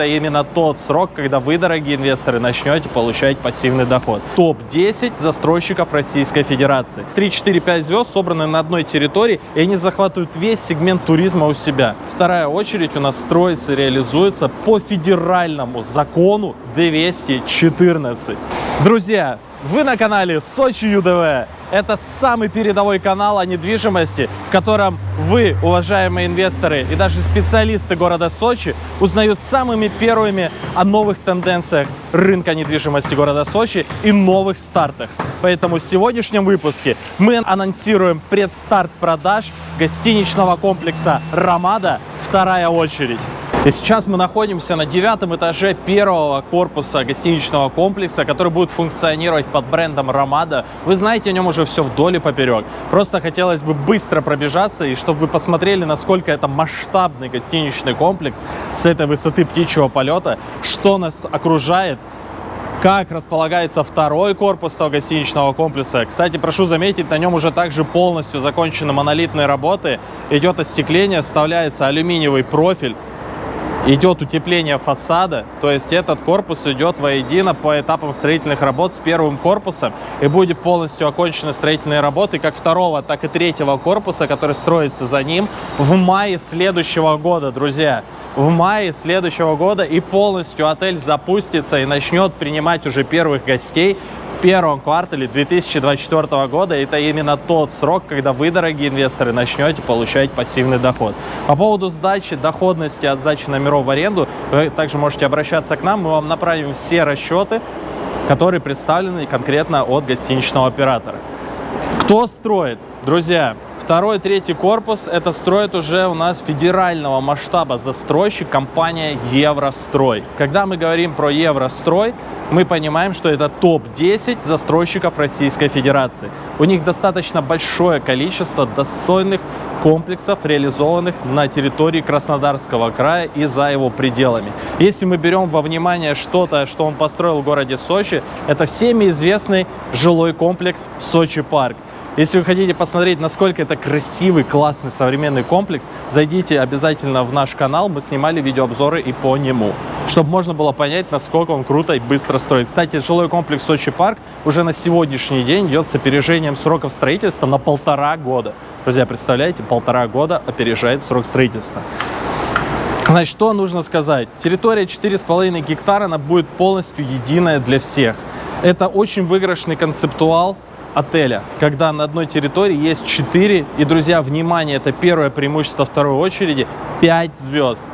это именно тот срок, когда вы, дорогие инвесторы, начнете получать пассивный доход. Топ-10 застройщиков Российской Федерации. 3, 4, 5 звезд собраны на одной территории, и они захватывают весь сегмент туризма у себя. Вторая очередь у нас строится реализуется по федеральному закону 214. Друзья, вы на канале Сочи ЮДВ. Это самый передовой канал о недвижимости, в котором вы, уважаемые инвесторы и даже специалисты города Сочи, узнают самыми первыми о новых тенденциях рынка недвижимости города Сочи и новых стартах. Поэтому в сегодняшнем выпуске мы анонсируем предстарт продаж гостиничного комплекса «Ромада. Вторая очередь». И сейчас мы находимся на девятом этаже первого корпуса гостиничного комплекса, который будет функционировать под брендом Ромада. Вы знаете о нем уже все вдоль и поперек. Просто хотелось бы быстро пробежаться, и чтобы вы посмотрели, насколько это масштабный гостиничный комплекс с этой высоты птичьего полета, что нас окружает, как располагается второй корпус того гостиничного комплекса. Кстати, прошу заметить, на нем уже также полностью закончены монолитные работы. Идет остекление, вставляется алюминиевый профиль идет утепление фасада, то есть этот корпус идет воедино по этапам строительных работ с первым корпусом и будет полностью окончены строительные работы как второго, так и третьего корпуса, который строится за ним в мае следующего года, друзья. В мае следующего года и полностью отель запустится и начнет принимать уже первых гостей первом квартале 2024 года. Это именно тот срок, когда вы, дорогие инвесторы, начнете получать пассивный доход. По поводу сдачи, доходности от сдачи номеров в аренду, вы также можете обращаться к нам, мы вам направим все расчеты, которые представлены конкретно от гостиничного оператора. Кто строит? Друзья, Второй, третий корпус это строит уже у нас федерального масштаба застройщик компания Еврострой. Когда мы говорим про Еврострой, мы понимаем, что это топ-10 застройщиков Российской Федерации. У них достаточно большое количество достойных комплексов, реализованных на территории Краснодарского края и за его пределами. Если мы берем во внимание что-то, что он построил в городе Сочи, это всеми известный жилой комплекс Сочи Парк. Если вы хотите посмотреть, насколько это красивый, классный, современный комплекс, зайдите обязательно в наш канал, мы снимали видеообзоры и по нему, чтобы можно было понять, насколько он круто и быстро строит. Кстати, жилой комплекс Сочи Парк уже на сегодняшний день идет с опережением сроков строительства на полтора года. Друзья, представляете, полтора года опережает срок строительства. Значит, что нужно сказать? Территория 4,5 гектара, она будет полностью единая для всех. Это очень выигрышный концептуал, отеля, когда на одной территории есть 4, и, друзья, внимание, это первое преимущество второй очереди, 5 звезд.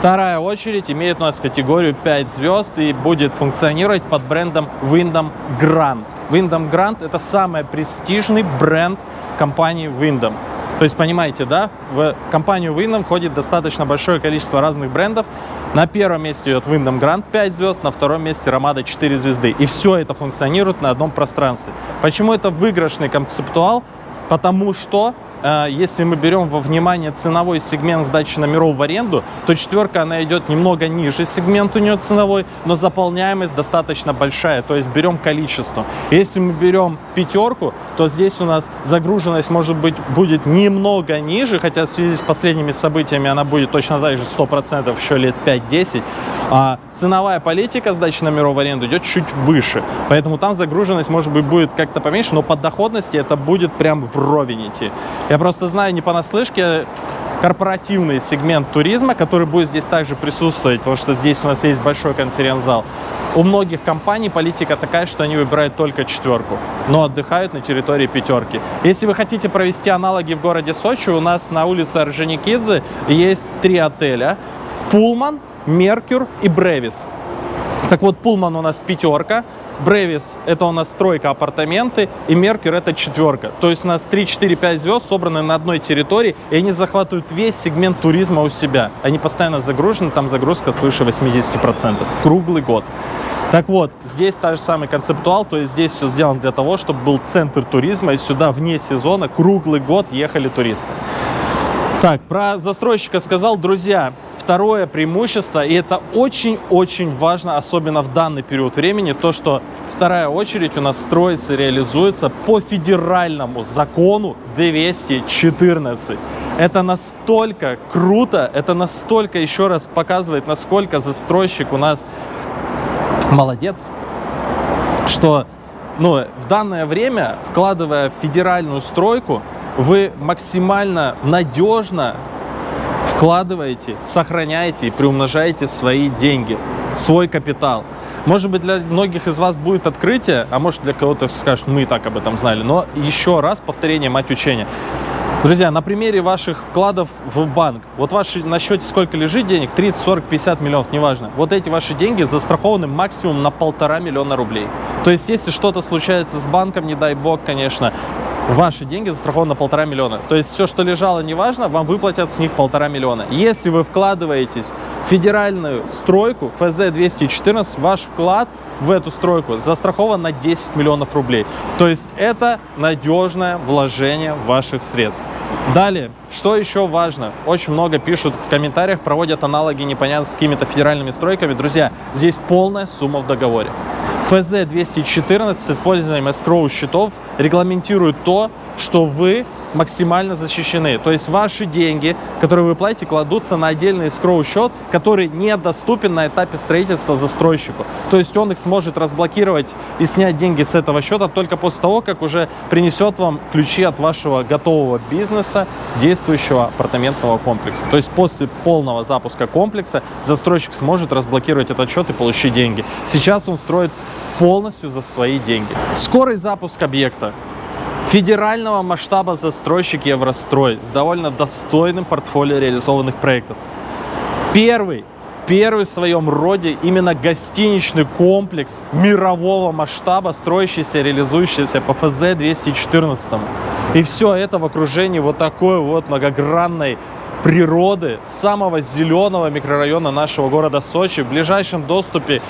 Вторая очередь имеет у нас категорию 5 звезд и будет функционировать под брендом Wyndham Grand. Wyndham Grand – это самый престижный бренд компании Wyndham. То есть, понимаете, да, в компанию Wyndham входит достаточно большое количество разных брендов. На первом месте идет Wyndham Grand 5 звезд, на втором месте Ромада 4 звезды. И все это функционирует на одном пространстве. Почему это выигрышный концептуал? Потому что если мы берем во внимание ценовой сегмент сдачи номеров в аренду, то четверка, она идет немного ниже сегмент у нее ценовой, но заполняемость достаточно большая, то есть берем количество. Если мы берем пятерку, то здесь у нас загруженность может быть будет немного ниже, хотя в связи с последними событиями она будет точно так же 100% еще лет 5-10, а ценовая политика сдачи номеров в аренду идет чуть выше, поэтому там загруженность может быть будет как-то поменьше, но по доходности это будет прям вровень идти. Я просто знаю не понаслышке корпоративный сегмент туризма, который будет здесь также присутствовать, потому что здесь у нас есть большой конференц-зал. У многих компаний политика такая, что они выбирают только четверку, но отдыхают на территории пятерки. Если вы хотите провести аналоги в городе Сочи, у нас на улице Орджоникидзе есть три отеля. Пулман, Меркюр и Бревис. Так вот, Пулман у нас пятерка, Бревис – это у нас тройка апартаменты, и Меркер – это четверка. То есть у нас 3, 4, 5 звезд собраны на одной территории, и они захватывают весь сегмент туризма у себя. Они постоянно загружены, там загрузка свыше 80%, круглый год. Так вот, здесь та же самый концептуал, то есть здесь все сделано для того, чтобы был центр туризма, и сюда вне сезона круглый год ехали туристы. Так, про застройщика сказал, друзья, Второе преимущество, и это очень-очень важно, особенно в данный период времени, то, что вторая очередь у нас строится, реализуется по федеральному закону 214. Это настолько круто, это настолько еще раз показывает, насколько застройщик у нас молодец, что ну, в данное время, вкладывая в федеральную стройку, вы максимально надежно вкладываете, сохраняете и приумножаете свои деньги, свой капитал. Может быть, для многих из вас будет открытие, а может для кого-то скажет, мы и так об этом знали. Но еще раз повторение, мать учения. Друзья, на примере ваших вкладов в банк, вот ваши на счете сколько лежит денег, 30, 40, 50 миллионов, неважно. Вот эти ваши деньги застрахованы максимум на полтора миллиона рублей. То есть, если что-то случается с банком, не дай бог, конечно, ваши деньги застрахованы на полтора миллиона. То есть все, что лежало, неважно, вам выплатят с них полтора миллиона. Если вы вкладываетесь в федеральную стройку ФЗ-214, ваш вклад в эту стройку застрахован на 10 миллионов рублей. То есть это надежное вложение ваших средств. Далее, что еще важно? Очень много пишут в комментариях, проводят аналоги непонятно с какими-то федеральными стройками. Друзья, здесь полная сумма в договоре. ФЗ-214 с использованием escrow счетов регламентирует то, что вы максимально защищены. То есть ваши деньги, которые вы платите, кладутся на отдельный escrow счет, который недоступен на этапе строительства застройщику. То есть он их сможет разблокировать и снять деньги с этого счета только после того, как уже принесет вам ключи от вашего готового бизнеса, действующего апартаментного комплекса. То есть после полного запуска комплекса застройщик сможет разблокировать этот счет и получить деньги. Сейчас он строит полностью за свои деньги. Скорый запуск объекта. Федерального масштаба застройщик Еврострой с довольно достойным портфолио реализованных проектов. Первый, первый в своем роде именно гостиничный комплекс мирового масштаба, строящийся, реализующийся по ФЗ-214. И все это в окружении вот такой вот многогранной природы самого зеленого микрорайона нашего города Сочи в ближайшем доступе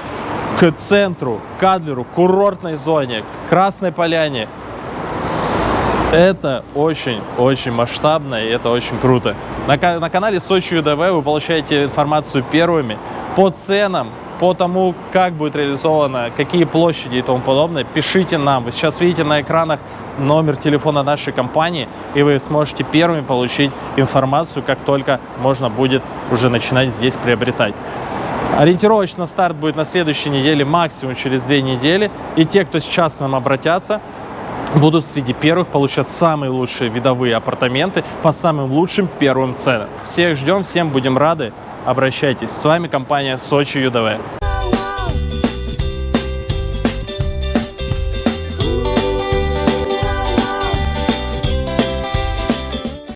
к центру, к Адлеру, курортной зоне, к Красной Поляне. Это очень-очень масштабно и это очень круто. На, на канале Сочи ЮДВ вы получаете информацию первыми по ценам, по тому, как будет реализовано, какие площади и тому подобное, пишите нам. Вы сейчас видите на экранах номер телефона нашей компании, и вы сможете первыми получить информацию, как только можно будет уже начинать здесь приобретать. Ориентировочно старт будет на следующей неделе, максимум через две недели. И те, кто сейчас к нам обратятся, будут среди первых получать самые лучшие видовые апартаменты по самым лучшим первым ценам. Всех ждем, всем будем рады. Обращайтесь. С вами компания Сочи ЮДВ.